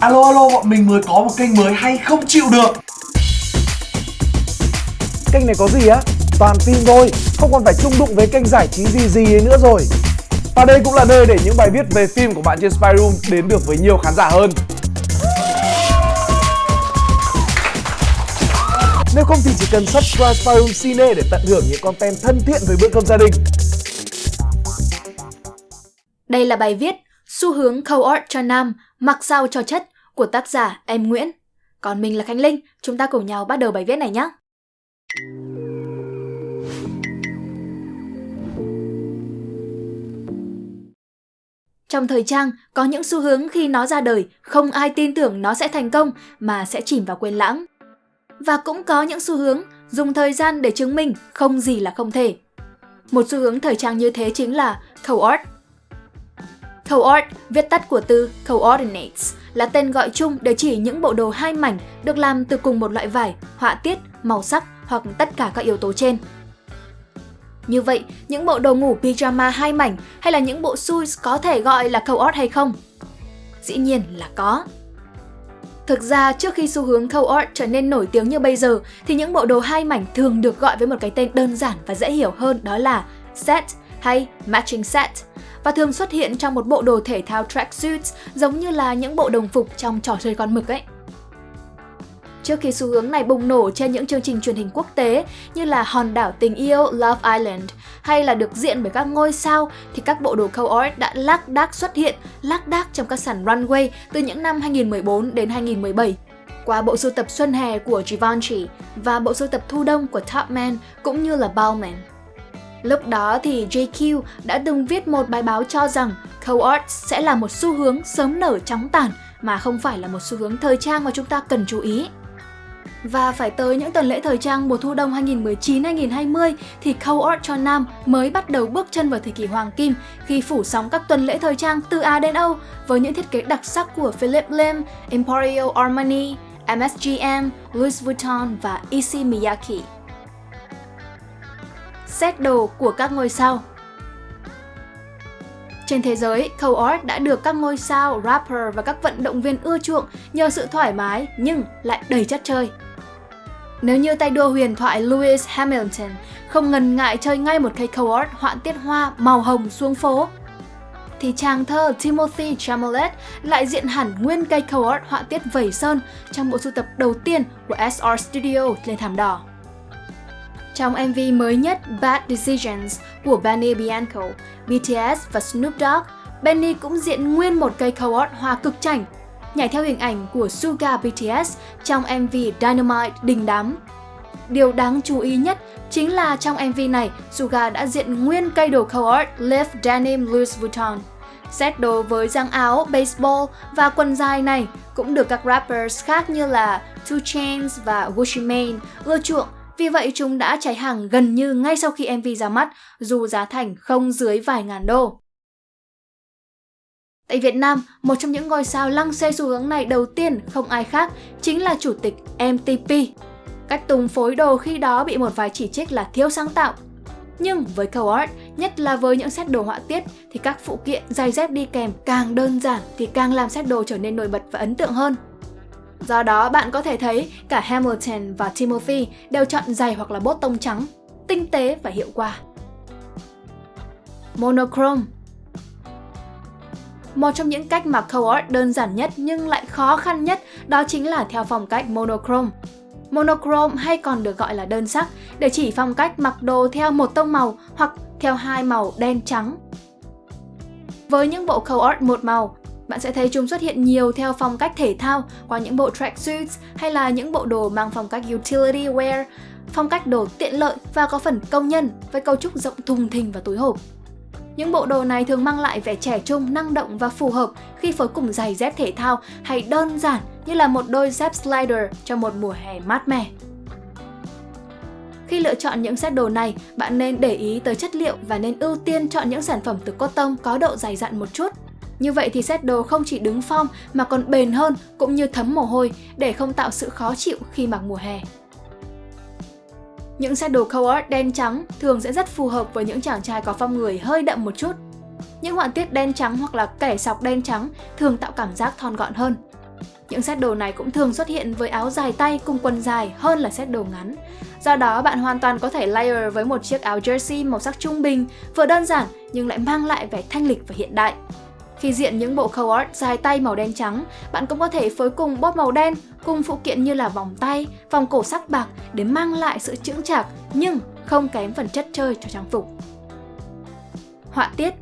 Alo alo bọn mình mới có một kênh mới hay không chịu được. Kênh này có gì á? Toàn phim thôi, không còn phải chung đụng với kênh giải trí gì gì ấy nữa rồi. Và đây cũng là nơi để những bài viết về phim của bạn trên Spy Room đến được với nhiều khán giả hơn. Nếu không thì chỉ cần subscribe Spy Room Cine để tận hưởng những content thân thiện với bữa cơm gia đình. Đây là bài viết Xu hướng co-ord cho nam, mặc sao cho chất của tác giả Em Nguyễn. Còn mình là Khánh Linh, chúng ta cùng nhau bắt đầu bài viết này nhé. Trong thời trang, có những xu hướng khi nó ra đời, không ai tin tưởng nó sẽ thành công mà sẽ chìm vào quên lãng. Và cũng có những xu hướng dùng thời gian để chứng minh không gì là không thể. Một xu hướng thời trang như thế chính là co-ord. Coord, viết tắt của từ coordinates, là tên gọi chung để chỉ những bộ đồ hai mảnh được làm từ cùng một loại vải, họa tiết, màu sắc hoặc tất cả các yếu tố trên. Như vậy, những bộ đồ ngủ pyjama hai mảnh hay là những bộ suits có thể gọi là coord hay không? Dĩ nhiên là có. Thực ra, trước khi xu hướng co-ord trở nên nổi tiếng như bây giờ, thì những bộ đồ hai mảnh thường được gọi với một cái tên đơn giản và dễ hiểu hơn đó là set hay matching set và thường xuất hiện trong một bộ đồ thể thao tracksuits giống như là những bộ đồng phục trong trò chơi con mực ấy. Trước khi xu hướng này bùng nổ trên những chương trình truyền hình quốc tế như là Hòn đảo tình yêu Love Island hay là được diện bởi các ngôi sao thì các bộ đồ co-ord đã lác đác xuất hiện, lác đác trong các sàn runway từ những năm 2014 đến 2017 qua bộ sưu tập xuân hè của Givenchy và bộ sưu tập thu đông của Topman cũng như là Balmain. Lúc đó thì JQ đã từng viết một bài báo cho rằng co-art sẽ là một xu hướng sớm nở chóng tàn mà không phải là một xu hướng thời trang mà chúng ta cần chú ý. Và phải tới những tuần lễ thời trang mùa thu đông 2019-2020 thì co-art cho nam mới bắt đầu bước chân vào thời kỳ hoàng kim khi phủ sóng các tuần lễ thời trang từ Á đến Âu với những thiết kế đặc sắc của Philip Lim, Emporio Armani, MSGM, Louis Vuitton và Issey Miyake xét đồ của các ngôi sao. Trên thế giới, co-ord đã được các ngôi sao, rapper và các vận động viên ưa chuộng nhờ sự thoải mái nhưng lại đầy chất chơi. Nếu như tay đua huyền thoại Lewis Hamilton không ngần ngại chơi ngay một cây co-ord họa tiết hoa màu hồng xuống phố, thì chàng thơ Timothy Chalamet lại diện hẳn nguyên cây co-ord họa tiết vẩy sơn trong bộ sưu tập đầu tiên của SR Studio lên thảm đỏ. Trong MV mới nhất Bad Decisions của Benny Bianco, BTS và Snoop Dogg, Benny cũng diện nguyên một cây co-op hoa cực chảnh, nhảy theo hình ảnh của Suga BTS trong MV Dynamite đình đám. Điều đáng chú ý nhất chính là trong MV này, Suga đã diện nguyên cây đồ co-op Live Denim Louis Vuitton. Set đồ với giang áo, baseball và quần dài này cũng được các rappers khác như là 2 Chainz và Gucci Mane ưa chuộng vì vậy chúng đã cháy hàng gần như ngay sau khi MV ra mắt, dù giá thành không dưới vài ngàn đô. Tại Việt Nam, một trong những ngôi sao lăng xê xu hướng này đầu tiên không ai khác chính là chủ tịch MTP. Cách tung phối đồ khi đó bị một vài chỉ trích là thiếu sáng tạo. Nhưng với co-ord, nhất là với những set đồ họa tiết thì các phụ kiện giày dép đi kèm càng đơn giản thì càng làm set đồ trở nên nổi bật và ấn tượng hơn. Do đó bạn có thể thấy cả Hamilton và Timothy đều chọn giày hoặc là bốt tông trắng, tinh tế và hiệu quả. Monochrome Một trong những cách mà co-art đơn giản nhất nhưng lại khó khăn nhất đó chính là theo phong cách monochrome. Monochrome hay còn được gọi là đơn sắc để chỉ phong cách mặc đồ theo một tông màu hoặc theo hai màu đen trắng. Với những bộ co-art một màu, bạn sẽ thấy chúng xuất hiện nhiều theo phong cách thể thao qua những bộ tracksuits hay là những bộ đồ mang phong cách utility wear, phong cách đồ tiện lợi và có phần công nhân với cấu trúc rộng thùng thình và túi hộp. Những bộ đồ này thường mang lại vẻ trẻ trung, năng động và phù hợp khi phối cùng giày dép thể thao hay đơn giản như là một đôi dép slider cho một mùa hè mát mẻ. Khi lựa chọn những set đồ này, bạn nên để ý tới chất liệu và nên ưu tiên chọn những sản phẩm từ cotton có độ dày dặn một chút như vậy thì set đồ không chỉ đứng form mà còn bền hơn cũng như thấm mồ hôi để không tạo sự khó chịu khi mặc mùa hè. Những set đồ co-ord đen trắng thường sẽ rất phù hợp với những chàng trai có phong người hơi đậm một chút. Những họa tiết đen trắng hoặc là kẻ sọc đen trắng thường tạo cảm giác thon gọn hơn. những set đồ này cũng thường xuất hiện với áo dài tay cùng quần dài hơn là set đồ ngắn. Do đó bạn hoàn toàn có thể layer với một chiếc áo jersey màu sắc trung bình, vừa đơn giản nhưng lại mang lại vẻ thanh lịch và hiện đại. Khi diện những bộ co-art dài tay màu đen trắng, bạn cũng có thể phối cùng bóp màu đen cùng phụ kiện như là vòng tay, vòng cổ sắc bạc để mang lại sự chững chạc nhưng không kém phần chất chơi cho trang phục. Họa tiết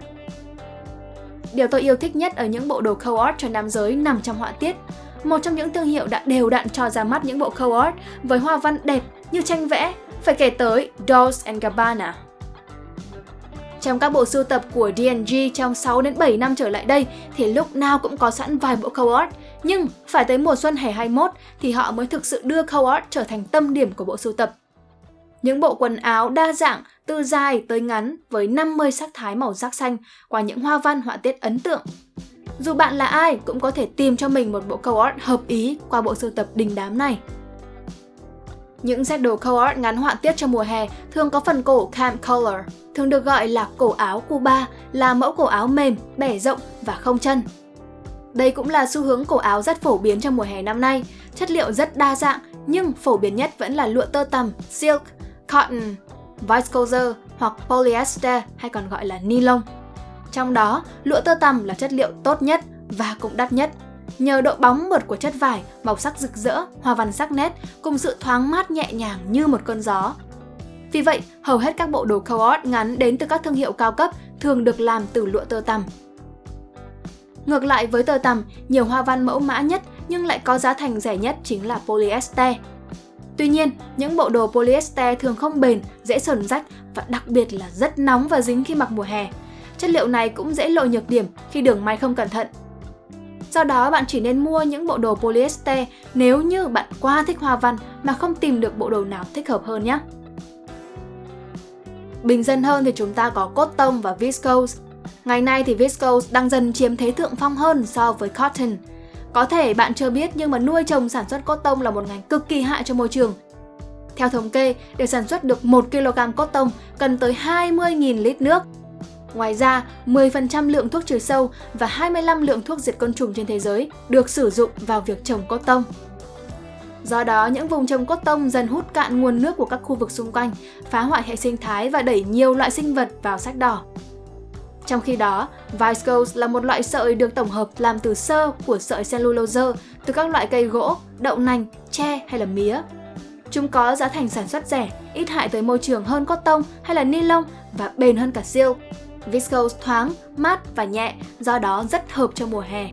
Điều tôi yêu thích nhất ở những bộ đồ co-art cho nam giới nằm trong họa tiết. Một trong những thương hiệu đã đều đặn cho ra mắt những bộ co-art với hoa văn đẹp như tranh vẽ, phải kể tới Dolce Gabbana. Trong các bộ sưu tập của D&G trong 6 đến 7 năm trở lại đây thì lúc nào cũng có sẵn vài bộ co-art, nhưng phải tới mùa xuân hè 21 thì họ mới thực sự đưa co-art trở thành tâm điểm của bộ sưu tập. Những bộ quần áo đa dạng từ dài tới ngắn với 50 sắc thái màu sắc xanh qua những hoa văn họa tiết ấn tượng. Dù bạn là ai cũng có thể tìm cho mình một bộ co-art hợp ý qua bộ sưu tập đình đám này. Những set đồ co-art ngắn họa tiết cho mùa hè thường có phần cổ cam color, thường được gọi là cổ áo Cuba, là mẫu cổ áo mềm, bẻ rộng và không chân. Đây cũng là xu hướng cổ áo rất phổ biến trong mùa hè năm nay, chất liệu rất đa dạng nhưng phổ biến nhất vẫn là lụa tơ tằm, silk, cotton, viscose hoặc polyester hay còn gọi là nylon. Trong đó, lụa tơ tằm là chất liệu tốt nhất và cũng đắt nhất. Nhờ độ bóng mượt của chất vải, màu sắc rực rỡ, hoa văn sắc nét cùng sự thoáng mát nhẹ nhàng như một cơn gió. Vì vậy, hầu hết các bộ đồ co-ord ngắn đến từ các thương hiệu cao cấp thường được làm từ lụa tơ tằm. Ngược lại với tơ tằm, nhiều hoa văn mẫu mã nhất nhưng lại có giá thành rẻ nhất chính là polyester. Tuy nhiên, những bộ đồ polyester thường không bền, dễ sờn rách và đặc biệt là rất nóng và dính khi mặc mùa hè. Chất liệu này cũng dễ lộ nhược điểm khi đường may không cẩn thận. Do đó bạn chỉ nên mua những bộ đồ polyester nếu như bạn quá thích hoa văn mà không tìm được bộ đồ nào thích hợp hơn nhé. Bình dân hơn thì chúng ta có cotton và viscose. Ngày nay thì viscose đang dần chiếm thế thượng phong hơn so với cotton. Có thể bạn chưa biết nhưng mà nuôi trồng sản xuất cotton là một ngành cực kỳ hại cho môi trường. Theo thống kê, để sản xuất được 1 kg cotton cần tới 20.000 lít nước. Ngoài ra, 10% lượng thuốc trừ sâu và 25 lượng thuốc diệt côn trùng trên thế giới được sử dụng vào việc trồng cotton. Do đó, những vùng trồng cốt tông dần hút cạn nguồn nước của các khu vực xung quanh, phá hoại hệ sinh thái và đẩy nhiều loại sinh vật vào sách đỏ. Trong khi đó, viscose là một loại sợi được tổng hợp làm từ sơ của sợi cellulose từ các loại cây gỗ, đậu nành, tre hay là mía. Chúng có giá thành sản xuất rẻ, ít hại tới môi trường hơn cốt tông hay là ni lông và bền hơn cả silk. Viscose thoáng, mát và nhẹ, do đó rất hợp cho mùa hè.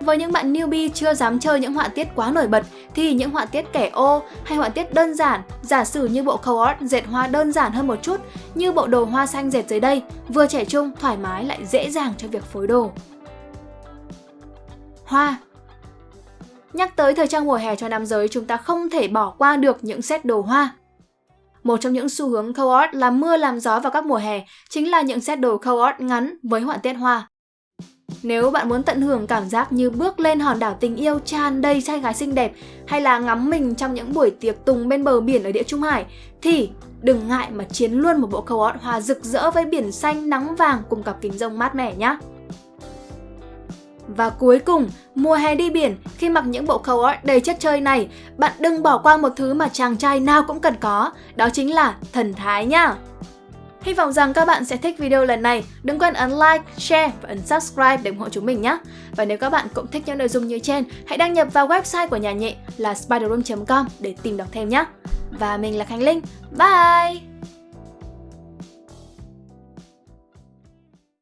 Với những bạn newbie chưa dám chơi những họa tiết quá nổi bật thì những họa tiết kẻ ô hay họa tiết đơn giản, giả sử như bộ co art dệt hoa đơn giản hơn một chút như bộ đồ hoa xanh dệt dưới đây, vừa trẻ trung, thoải mái lại dễ dàng cho việc phối đồ. Hoa Nhắc tới thời trang mùa hè cho nam giới, chúng ta không thể bỏ qua được những set đồ hoa. Một trong những xu hướng co-ord là mưa làm gió vào các mùa hè chính là những set đồ co-ord ngắn với họa tiết hoa. Nếu bạn muốn tận hưởng cảm giác như bước lên hòn đảo tình yêu tràn đầy trai gái xinh đẹp hay là ngắm mình trong những buổi tiệc tùng bên bờ biển ở địa Trung Hải, thì đừng ngại mà chiến luôn một bộ co-art hoa rực rỡ với biển xanh nắng vàng cùng cặp kính rông mát mẻ nhé. Và cuối cùng, mùa hè đi biển, khi mặc những bộ khâu art đầy chất chơi này, bạn đừng bỏ qua một thứ mà chàng trai nào cũng cần có, đó chính là thần thái nha Hy vọng rằng các bạn sẽ thích video lần này. Đừng quên ấn like, share và ấn subscribe để ủng hộ chúng mình nhé. Và nếu các bạn cũng thích những nội dung như trên, hãy đăng nhập vào website của nhà nhị là spiderroom.com để tìm đọc thêm nhé. Và mình là Khánh Linh. Bye!